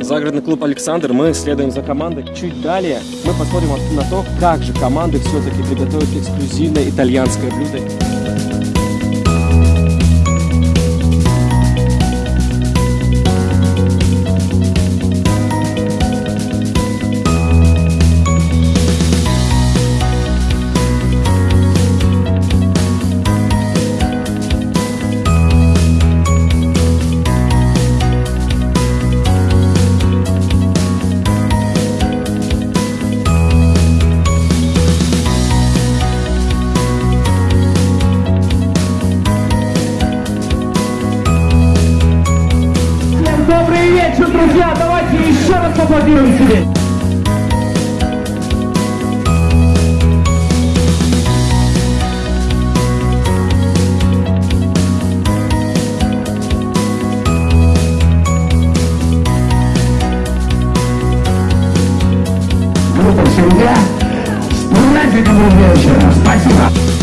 Загородный клуб «Александр». Мы следуем за командой. Чуть далее мы посмотрим на то, как же команды все-таки приготовят эксклюзивное итальянское блюдо. друзья, давайте еще раз поаплодируем себе. Группа «Семья» с праздником, друзья, еще раз. Спасибо.